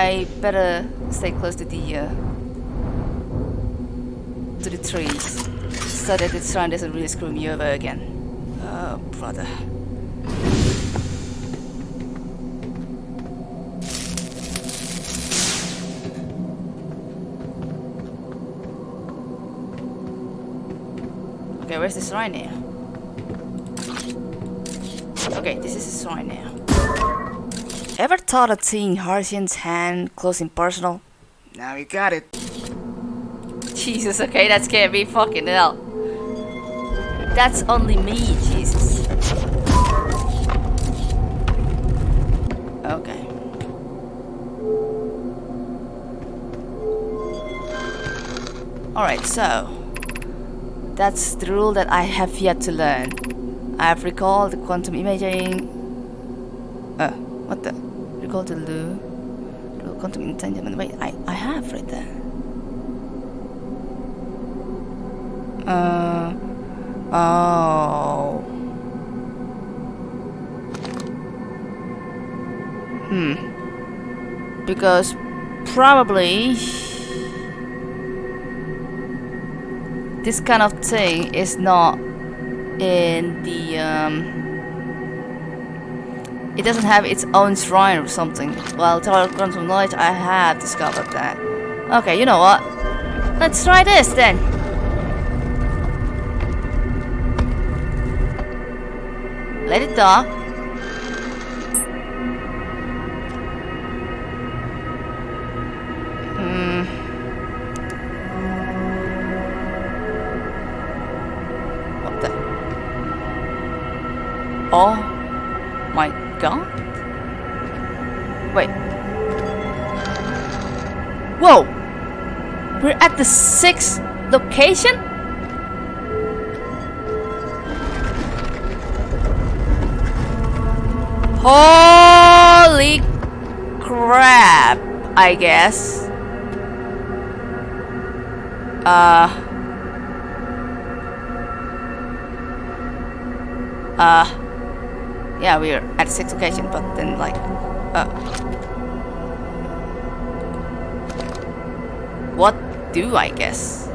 I better stay close to the uh, to the trees so that the sun doesn't really screw me over again. Oh, brother. Okay, where's the shrine now? Okay, this is the shrine now. Ever thought of seeing Hearthian's hand close and personal? Now you got it. Jesus, okay, that scared me fucking hell. That's only me, Jesus. Okay. Alright, so that's the rule that I have yet to learn. I have recalled the quantum imaging. Uh, what the? Recall the Lu. Quantum entanglement. Wait, I, I have right there. Uh. Oh. Hmm. Because probably this kind of thing is not in the um, it doesn't have its own shrine or something. Well, Tower of Quantum Knowledge, I have discovered that. Okay, you know what? Let's try this then. Let it dock. Wait. Whoa! We're at the sixth location? Holy crap, I guess. Uh. Uh. Yeah, we're at sixth location, but then like, uh. What do I guess?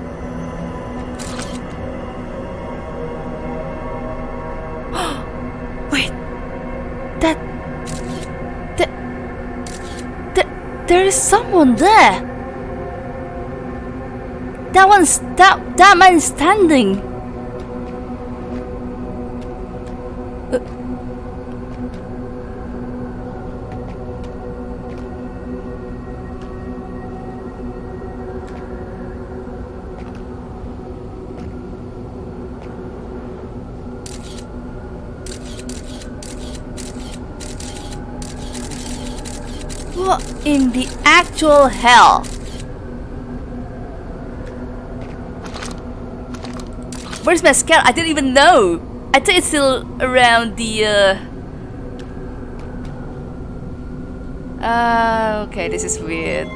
Wait, that, that, that, there is someone there. That one's that that man standing. Actual hell? Where's my scout? I didn't even know. I think it's still around the. Uh... Uh, okay, this is weird.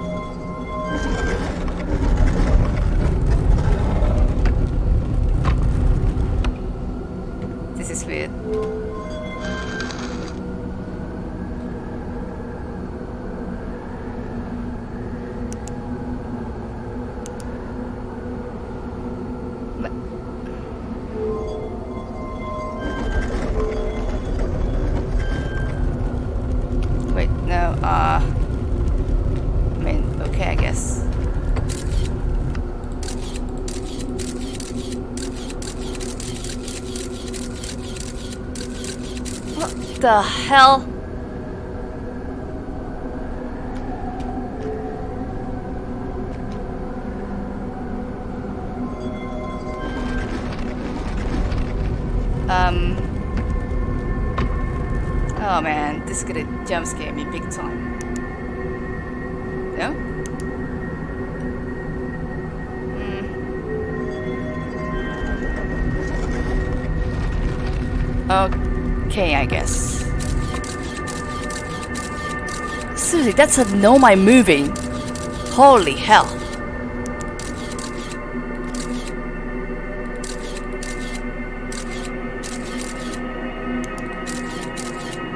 The hell? Um... Oh man, this is gonna jump scare me big time. No? Hmm. Okay, I guess. Seriously, that's a Nomai moving. Holy hell.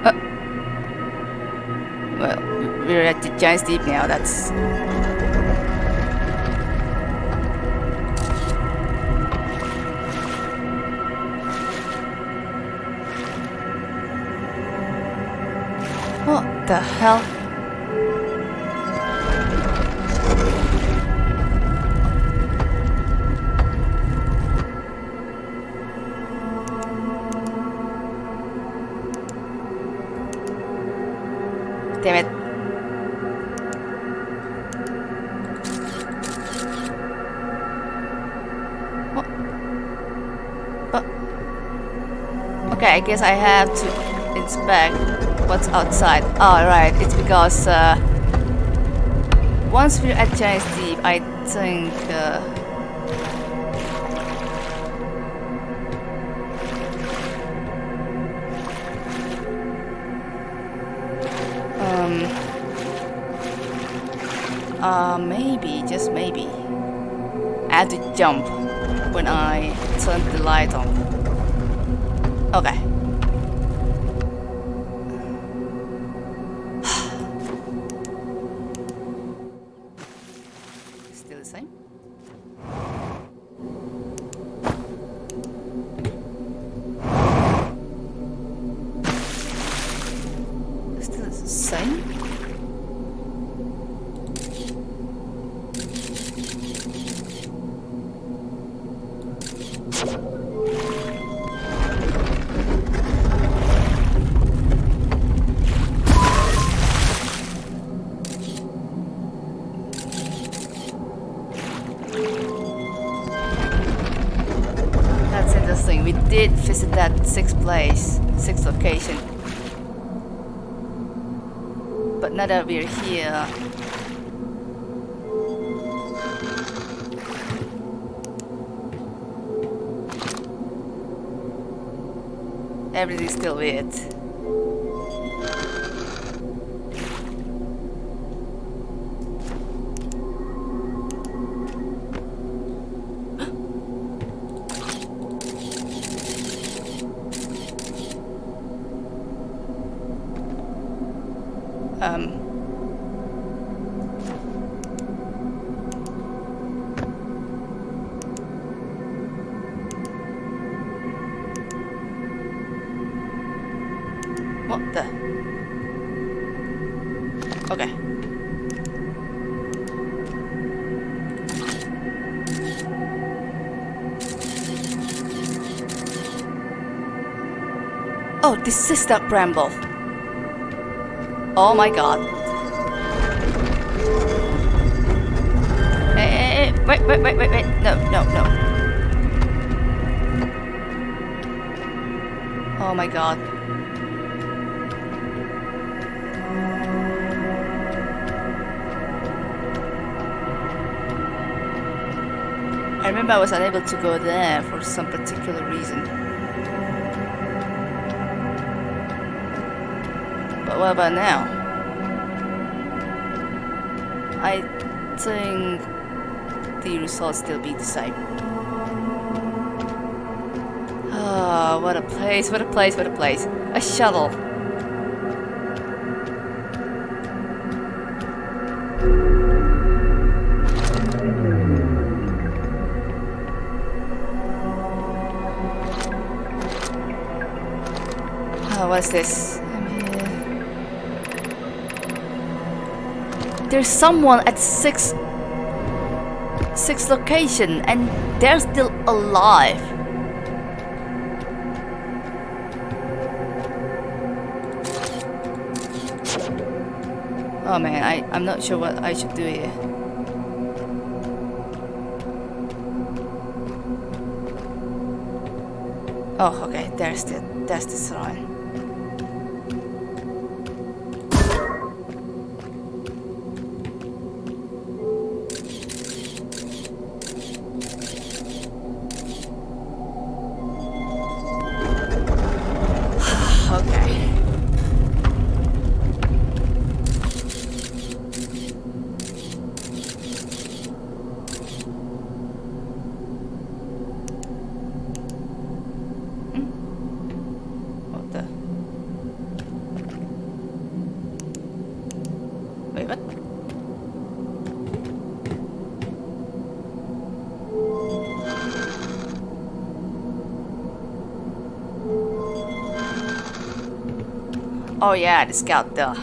Uh, well, we're at the Giant's Deep now, that's... What the hell? Damn it. Okay, I guess I have to inspect what's outside. Oh, right, it's because uh, once we're at Giant's Deep, I think uh, uh, maybe, just maybe, I had to jump when I turned the light on. That we're here, everything's still weird. What the? Okay. Oh, this is that bramble. Oh my god. Hey, hey, hey, wait, wait, wait, wait, wait. No, no, no. Oh my god. I remember I was unable to go there for some particular reason. But what about now? I think the results still be the same. Ah, what a place, what a place, what a place. A shuttle. What's this? There's someone at six six location and they're still alive. Oh man, I, I'm not sure what I should do here. Oh, okay, there's the that's the sign. Oh yeah, the scout duh.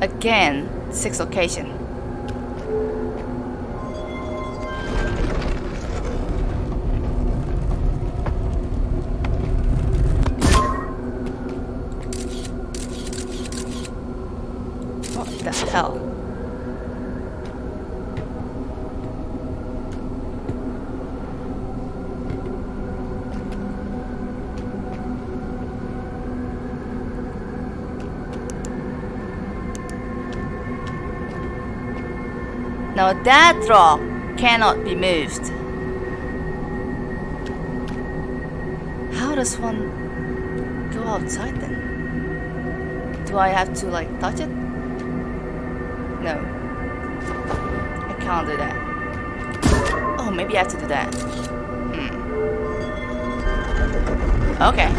Again, six location. Now that rock cannot be moved. How does one go outside then? Do I have to like touch it? No. I can't do that. Oh, maybe I have to do that. Hmm. Okay.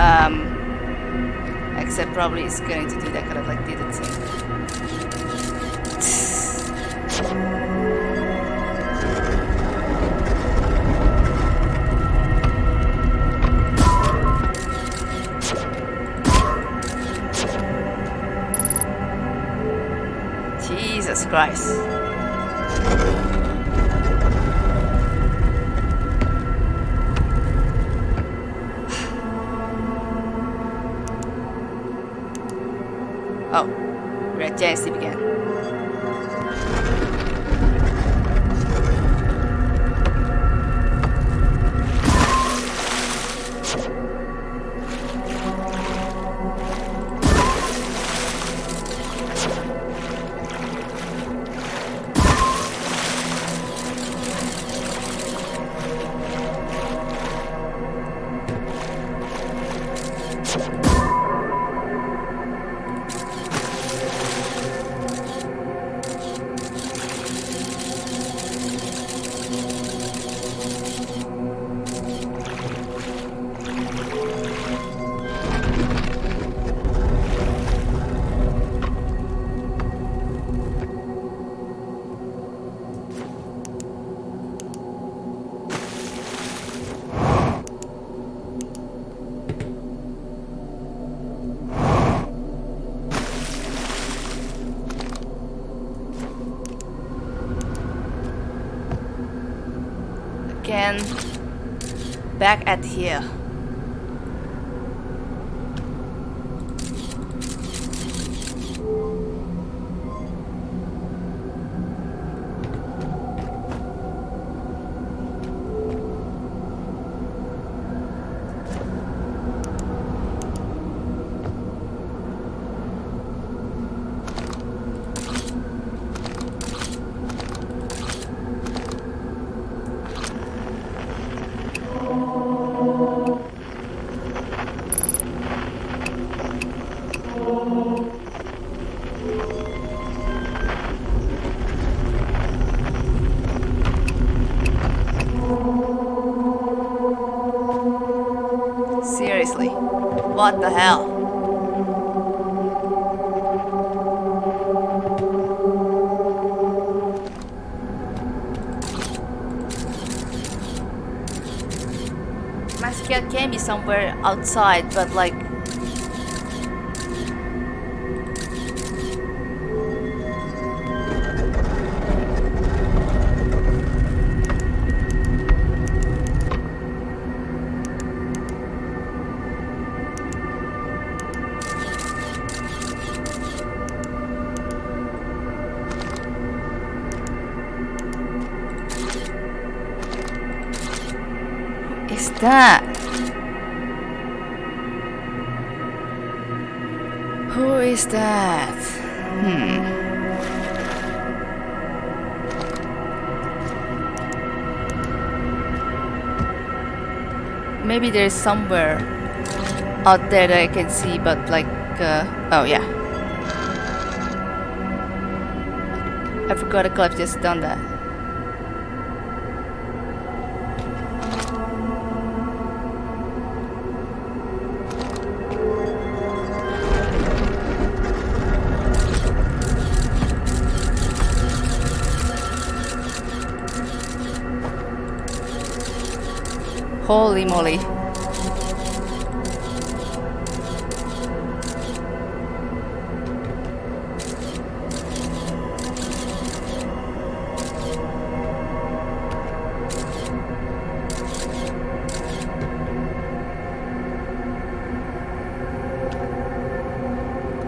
Um, except probably it's going to do that kind of like it thing. Oh, at Giant again. Again, back at here. What the hell? My skill can be somewhere outside, but like that? Who is that? Hmm. Maybe there's somewhere out there that I can see, but like, uh, oh yeah. I forgot could have just done that. Holy moly.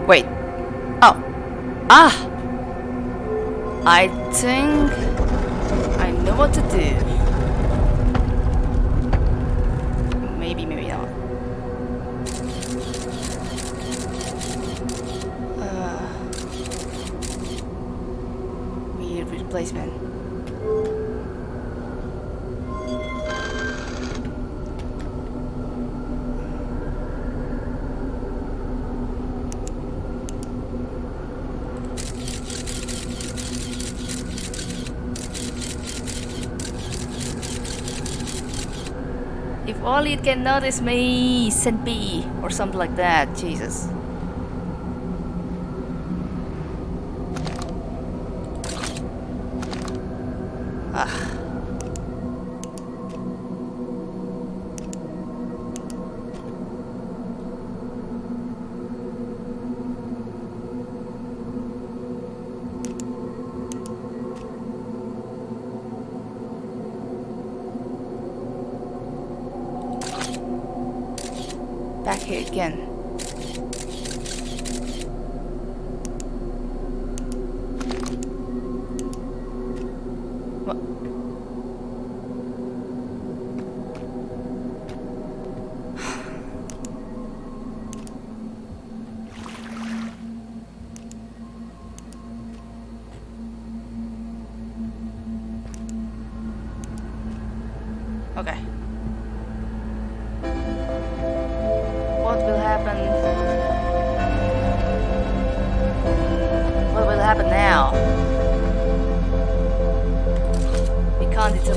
Wait. Oh. Ah! I think I know what to do. Only it can notice me, Senpi, or something like that. Jesus.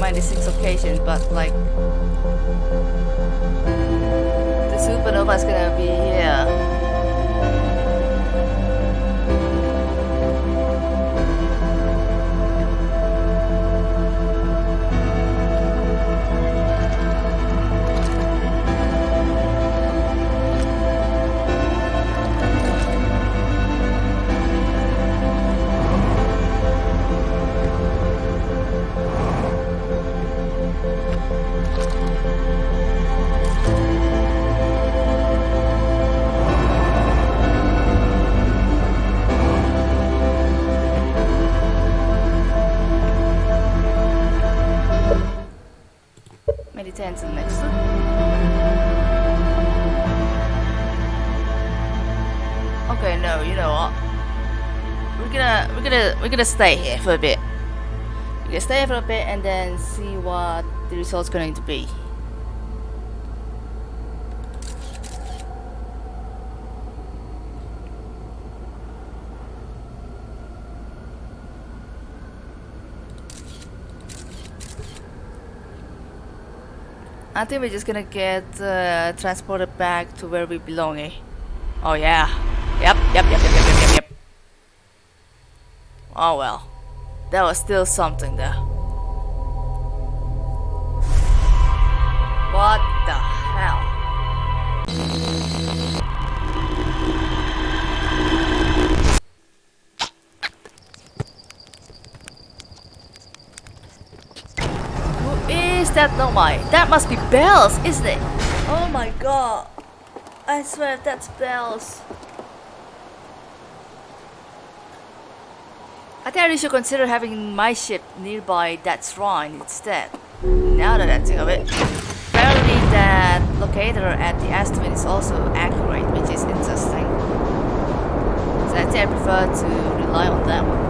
96 occasions, but like the supernova is gonna be here. To next. Okay, no, you know what? We're gonna we're gonna we're gonna stay here for a bit. We're gonna stay here for a bit and then see what the result's going to be. I think we're just gonna get uh, transported back to where we belong, eh? Oh yeah. Yep, yep, yep, yep, yep, yep, yep, yep. Oh well. That was still something though. What That Nomai? That must be Bells, isn't it? Oh my god. I swear that's Bells. I think I should consider having my ship nearby that shrine instead. Now that I think of it. Apparently that locator at the Ash Twin is also accurate, which is interesting. So I think I prefer to rely on that one.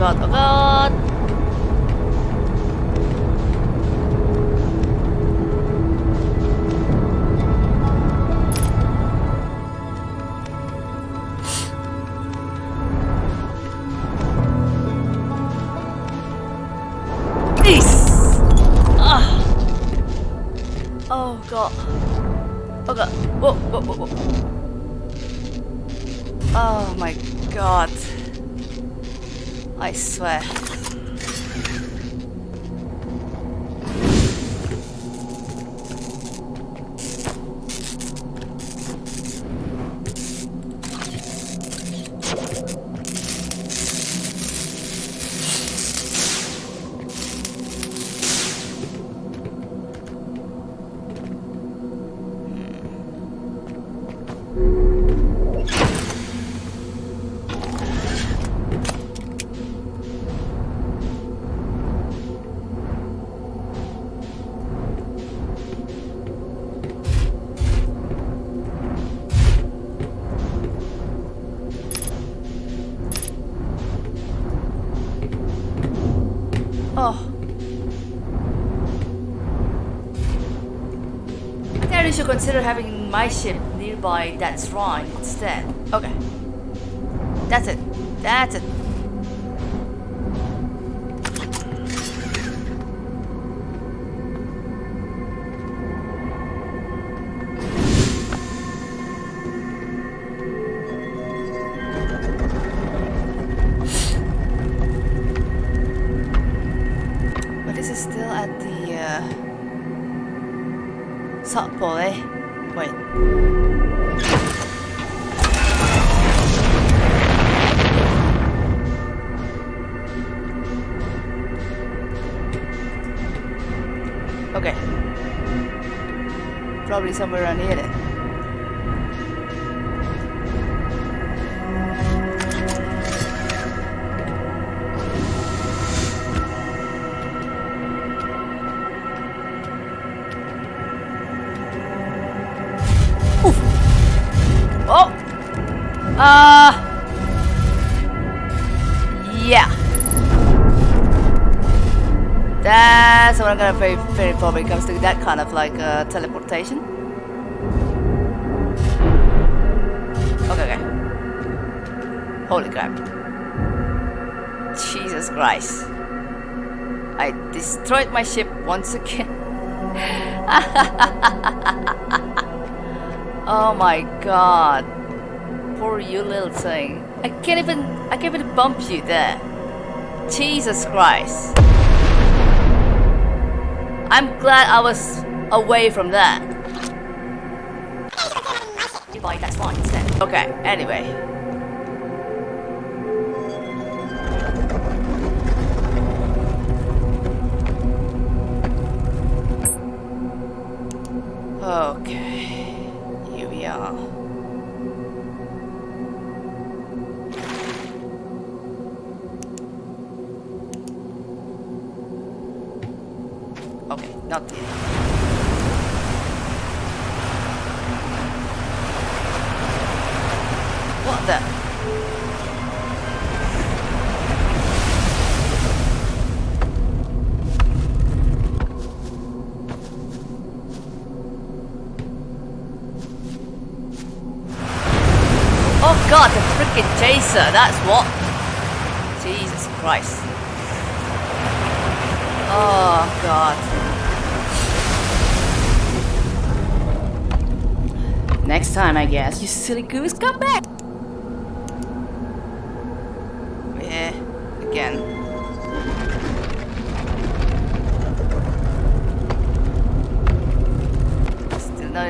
Oh god, oh god, oh god! Consider having my ship nearby that shrine instead. Okay. That's it. That's it. Somewhere around here. Oh! Uh... Yeah. That's what I'm gonna very, very probably comes to that kind of like uh, teleportation. Holy crap. Jesus Christ. I destroyed my ship once again. oh my god. Poor you little thing. I can't even I can't even bump you there. Jesus Christ. I'm glad I was away from that. Goodbye, that's fine instead. Okay, anyway. Oh god, the freaking chaser, that's what? Jesus Christ. Oh god. Next time, I guess. You silly goose, come back!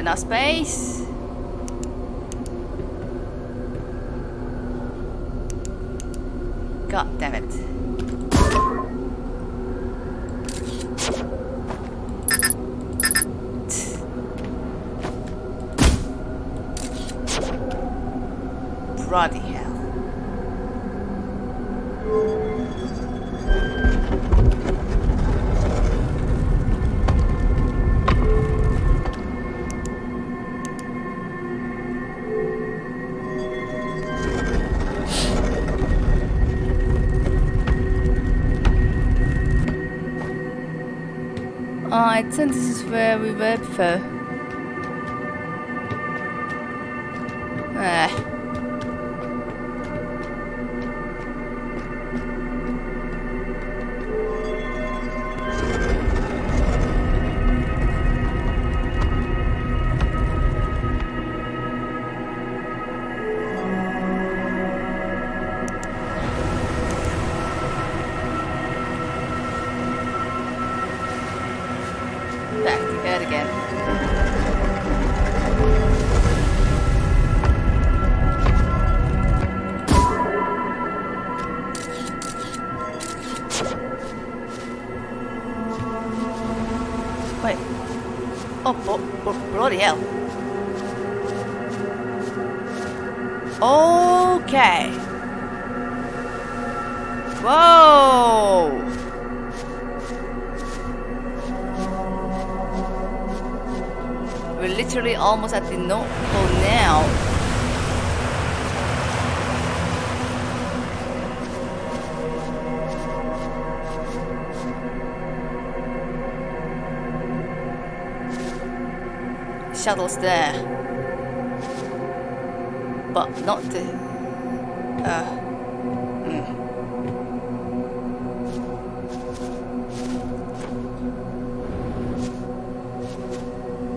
Still not enough space. I think this is where we were before. Ah. There. But not the... Uh...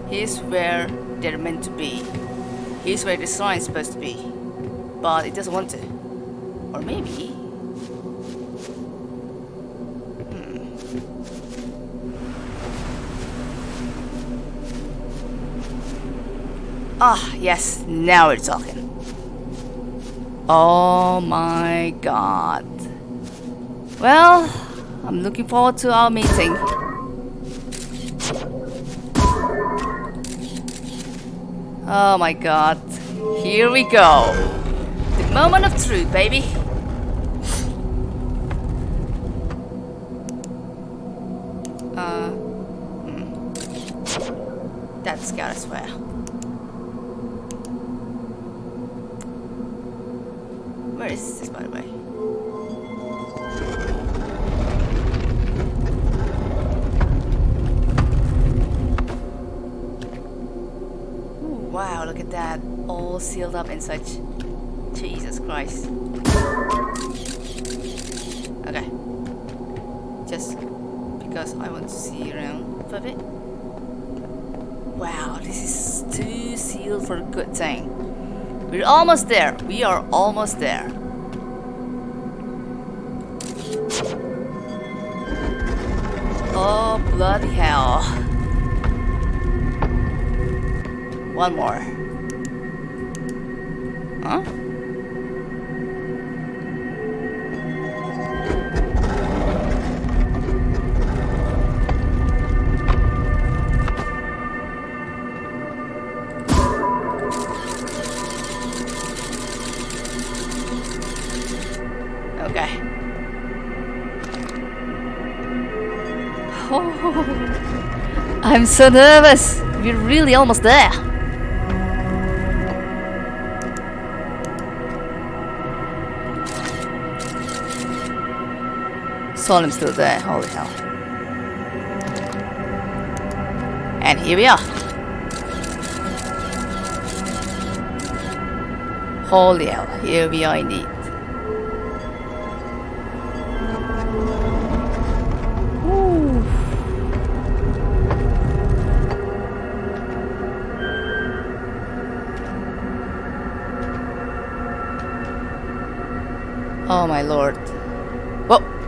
Here's where they're meant to be. Here's where the shrine's supposed to be. But it doesn't want to. Or maybe. Ah, yes, now we're talking. Oh my god. Well, I'm looking forward to our meeting. Oh my god. Here we go. The moment of truth, baby. Bit. Wow, this is too sealed for a good thing. We're almost there. We are almost there. Oh, bloody hell. One more. Huh? I'm so nervous. We're really almost there. Solanum's still there. Holy hell. And here we are. Holy hell. Here we are indeed. Oh my lord. Whoa.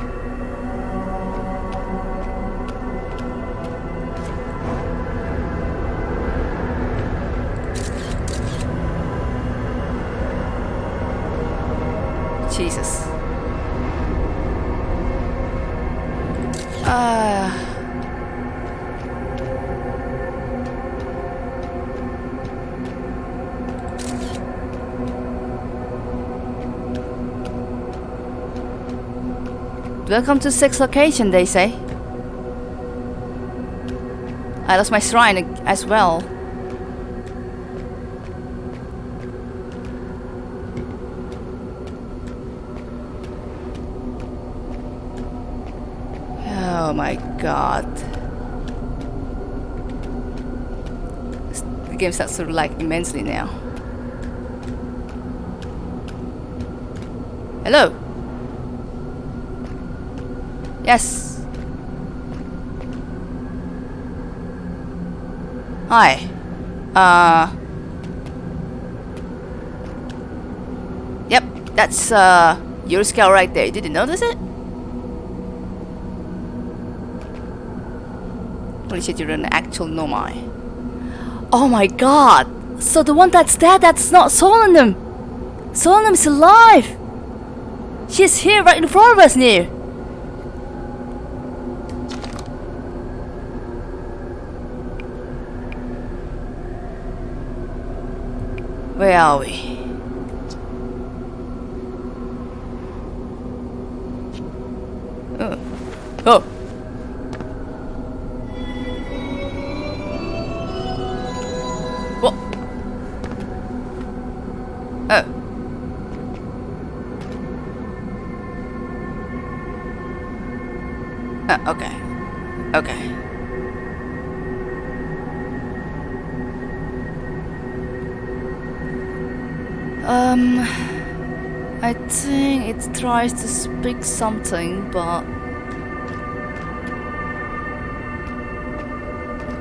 Welcome to sixth location, they say. I lost my shrine as well. Oh my god. the game starts to lag immensely now. Hello? Yes. Hi. Uh. Yep, that's uh your scout right there. Did you notice it? Holy shit, you're an actual Nomai. Oh my god! So the one that's dead, that's not Solanum! Solanum is alive! She's here right in front of us now! Where are we? Oh. Oh. Tries to speak something, but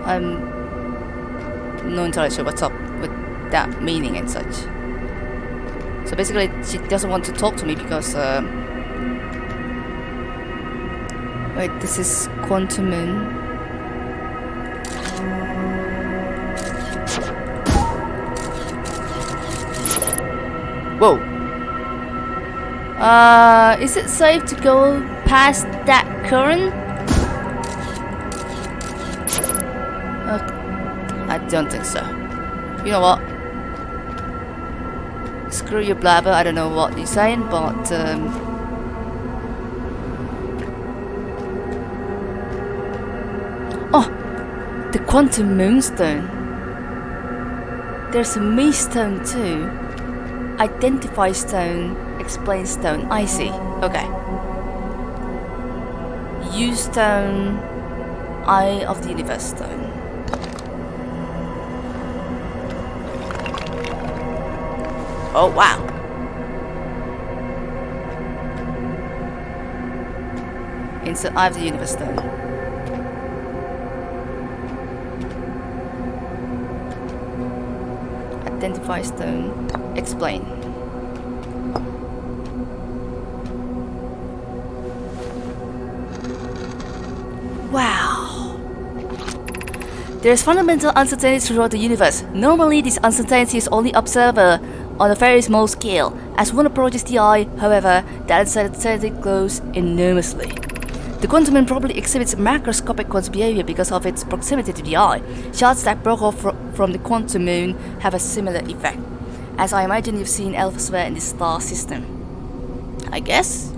I'm not entirely sure what's up with that meaning and such. So basically, she doesn't want to talk to me because. Uh, wait, this is Quantum Moon. Whoa. Uh, is it safe to go past that current? Uh, I don't think so. You know what? Screw your blabber, I don't know what you're saying, but um, Oh! The Quantum Moonstone. There's a Me Stone too. Identify stone, explain stone. I see. Okay. Use stone, Eye of the Universe stone. Oh wow. Insert Eye of the Universe stone. Identify stone. Explain. There is fundamental uncertainty throughout the universe. Normally, this uncertainty is only observable on a very small scale. As one approaches the eye, however, that uncertainty grows enormously. The quantum moon probably exhibits macroscopic quantum behavior because of its proximity to the eye. Shards that broke off fr from the quantum moon have a similar effect as I imagine you've seen elsewhere in the star system. I guess?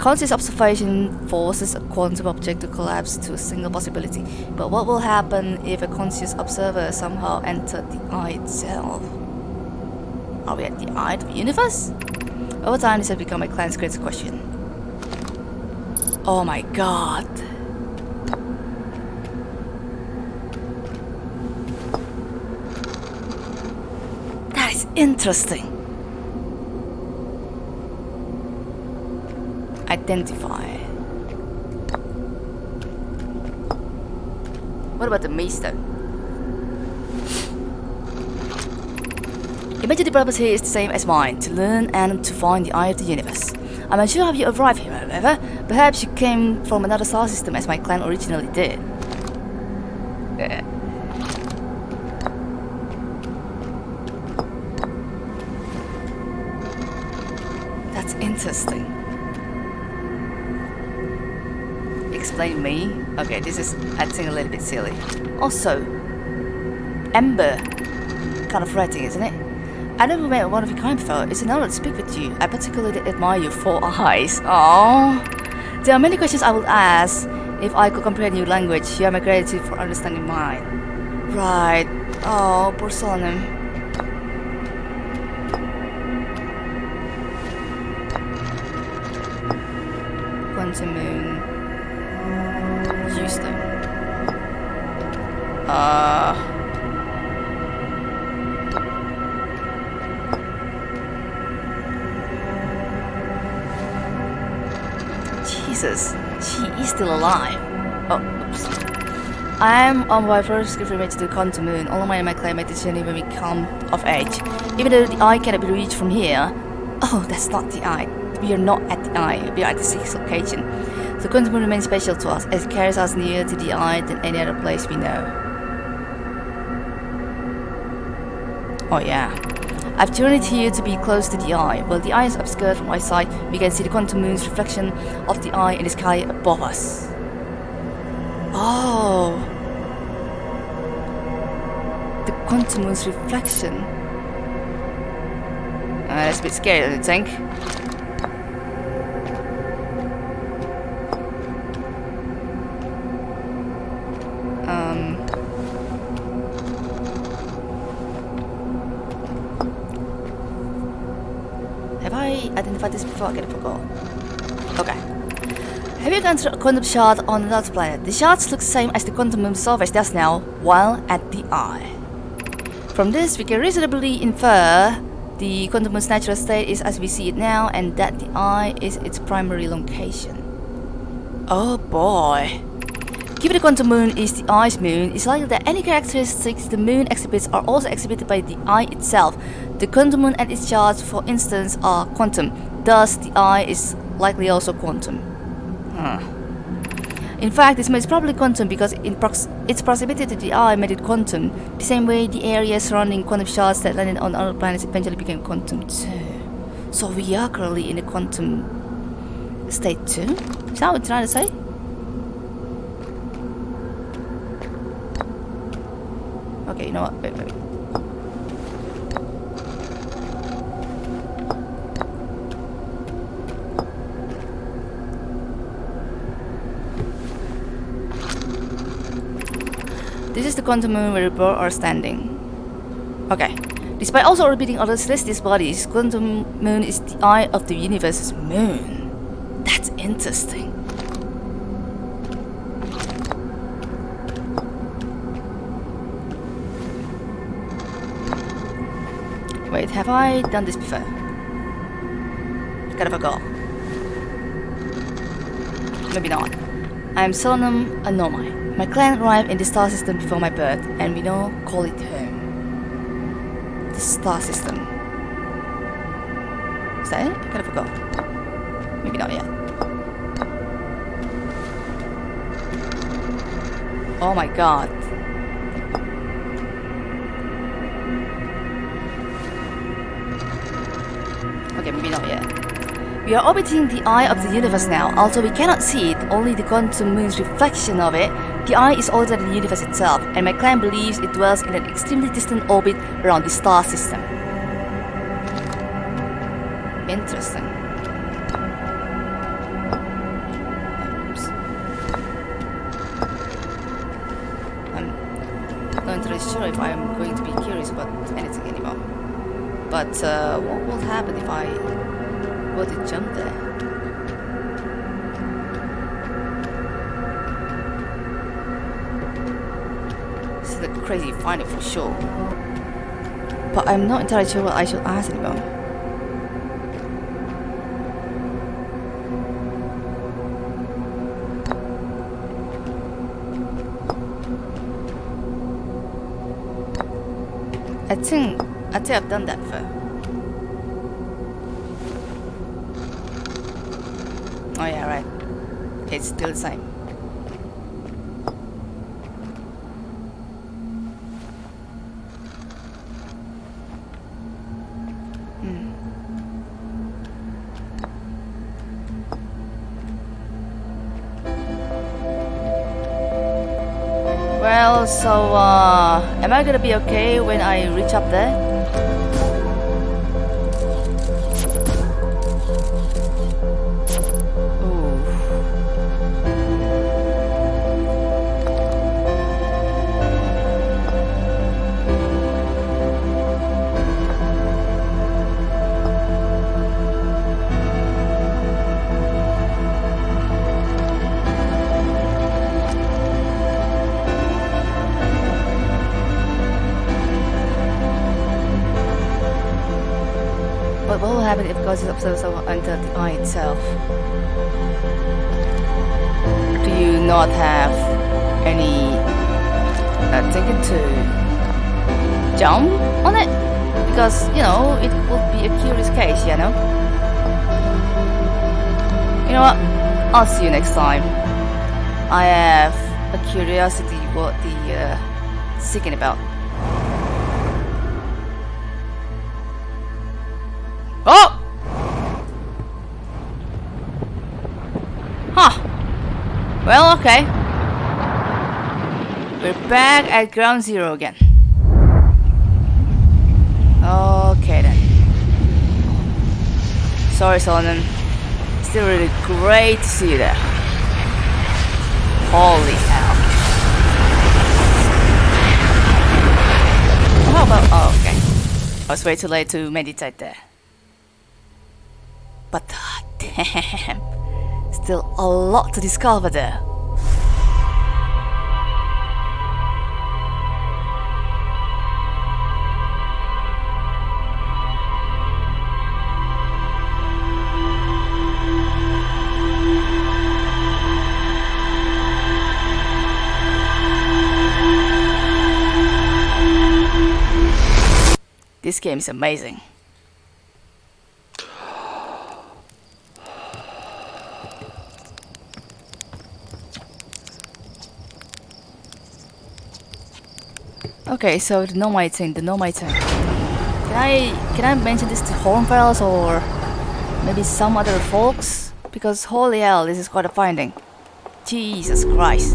Conscious observation forces a quantum object to collapse to a single possibility, but what will happen if a conscious observer somehow entered the eye itself? Are we at the eye of the universe? Over time this has become a client's greatest question. Oh my god. That is interesting. Identify. What about the maester? Imagine the purpose here is the same as mine, to learn and to find the eye of the universe. I'm unsure how you arrived here, however. Perhaps you came from another star system as my clan originally did. Me? Okay, this is acting a little bit silly. Also, Ember. Kind of writing, isn't it? I never met one of your kind before. It's an honor to speak with you. I particularly admire your four eyes. Aww. There are many questions I would ask if I could comprehend your language. You have my gratitude for understanding mine. Right. Oh, poor Solanum. Quantum Moon. Uh... Jesus, she is still alive. Oh, oops. I am on my first gift to the Quantum Moon. All of my and my claymates didn't become of age. Even though the eye cannot be reached from here. Oh, that's not the eye. We are not at the eye. We are at the sixth location. The Quantum Moon remains special to us as it carries us nearer to the eye than any other place we know. Oh yeah. I've turned it here to be close to the eye. While the eye is obscured from my sight, we can see the quantum moon's reflection of the eye in the sky above us. Oh. The quantum moon's reflection. Uh, that's a bit scary, you think? Okay. Have you gone quantum shard on another planet? The shards look the same as the quantum moon surface does now, while at the eye. From this, we can reasonably infer the quantum moon's natural state is as we see it now, and that the eye is its primary location. Oh boy. Given the quantum moon is the eye's moon, it's likely that any characteristics the moon exhibits are also exhibited by the eye itself. The quantum moon and its charge, for instance, are quantum. Thus, the eye is likely also quantum. Huh. In fact, this is probably quantum because in prox its proximity to the eye made it quantum, the same way the area surrounding quantum shards that landed on other planets eventually became quantum too. So we are currently in a quantum state too? Is that what you're trying to say? Okay, you know what? Wait, wait. This is the quantum moon where both are standing. Okay. Despite also orbiting other celestial bodies, quantum moon is the eye of the universe's moon. That's interesting. Wait, have I done this before? Kind of forgot. Maybe not. I'm Solanum Anomai. My clan arrived in the star system before my birth, and we now call it home. The star system. Is that it? I kind of forgot. Maybe not yet. Oh my god. Okay, maybe not yet. We are orbiting the eye of the universe now. Although we cannot see it, only the quantum moon's reflection of it, the eye is older than the universe itself, and my clan believes it dwells in an extremely distant orbit around the star system. Interesting. I'm not entirely sure if I'm going to be curious about anything anymore. But uh, what will happen if I were to jump there? This is a crazy for sure. But I'm not entirely sure what I should ask anymore. I think I think I've done that for. Oh yeah, right. It's still the same. So uh, am I gonna be okay when I reach up there? God is observed until the eye itself? do you not have any uh, thinking to jump on it? Because, you know, it would be a curious case, you know? You know what? I'll see you next time. I have a curiosity what the uh, seeking about. Oh! Huh. Well, okay. We're back at ground zero again. Okay then. Sorry, Solanum. Still really great to see you there. Holy hell. Oh, How about... Oh, okay. I was way too late to meditate there. But damn, still a lot to discover there. This game is amazing. Okay, so the Nomai thing, the Nomai thing. Can I can I mention this to Hornfels or maybe some other folks? Because holy hell, this is quite a finding. Jesus Christ.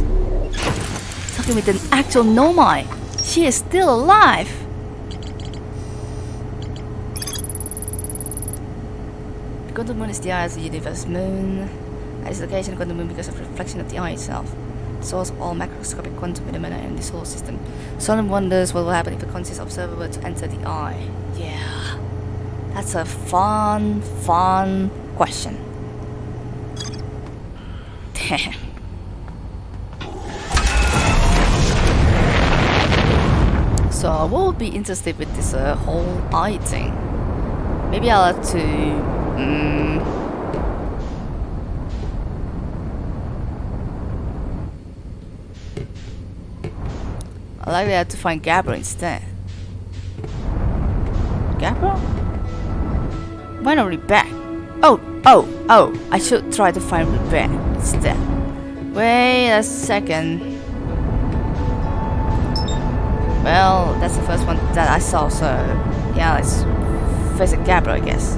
Talking with an actual Nomai. She is still alive. The quantum moon is the eye of the universe moon. At its location, the moon because of reflection of the eye itself source all macroscopic quantum phenomena in the solar system. Solanum wonders what will happen if a conscious observer were to enter the eye. Yeah, that's a fun, fun question. Damn. So what would be interested with this uh, whole eye thing? Maybe I'll have to... Um, I like have to find Gabriel instead. Gabriel? Why not Riebeck? Oh, oh, oh, I should try to find Riebeck instead. Wait a second. Well, that's the first one that I saw, so yeah, let's face it, Gabriel, I guess.